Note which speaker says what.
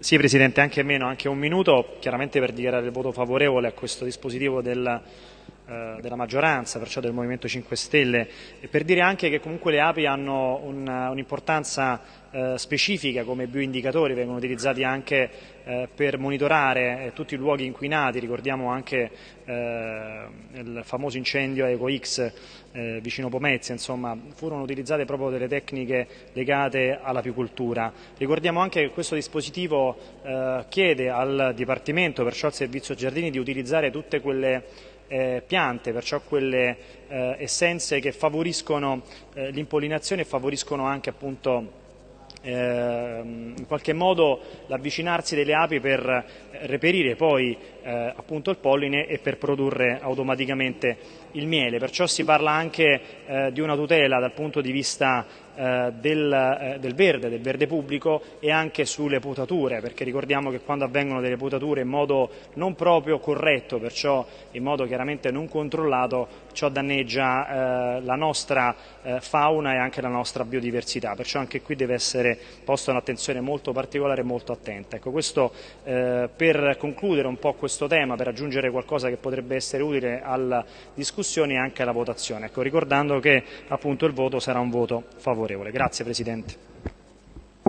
Speaker 1: Sì Presidente, anche meno, anche un minuto, chiaramente per dichiarare il voto favorevole a questo dispositivo del, della maggioranza, perciò del Movimento 5 Stelle, e per dire anche che comunque le api hanno un'importanza un eh, specifica come bioindicatori, vengono utilizzati anche eh, per monitorare eh, tutti i luoghi inquinati, ricordiamo anche eh, il famoso incendio a EcoX eh, vicino Pomezia, insomma furono utilizzate proprio delle tecniche legate all'apicoltura. Ricordiamo anche che questo dispositivo chiede al Dipartimento, perciò al Servizio Giardini, di utilizzare tutte quelle eh, piante, perciò quelle eh, essenze che favoriscono eh, l'impollinazione e favoriscono anche appunto Ehm, in qualche modo l'avvicinarsi delle api per reperire poi eh, appunto il polline e per produrre automaticamente il miele. Perciò si parla anche eh, di una tutela dal punto di vista eh, del, eh, del, verde, del verde pubblico e anche sulle potature, perché ricordiamo che quando avvengono delle potature in modo non proprio corretto, perciò in modo chiaramente non controllato, ciò danneggia eh, la nostra eh, fauna e anche la nostra biodiversità, perciò anche qui deve essere posta un'attenzione molto particolare e molto attenta. Ecco, questo eh, per concludere un po' questo tema, per aggiungere qualcosa che potrebbe essere utile alla discussione e anche alla votazione, ecco, ricordando che appunto il voto sarà un voto favorevole. Grazie Presidente.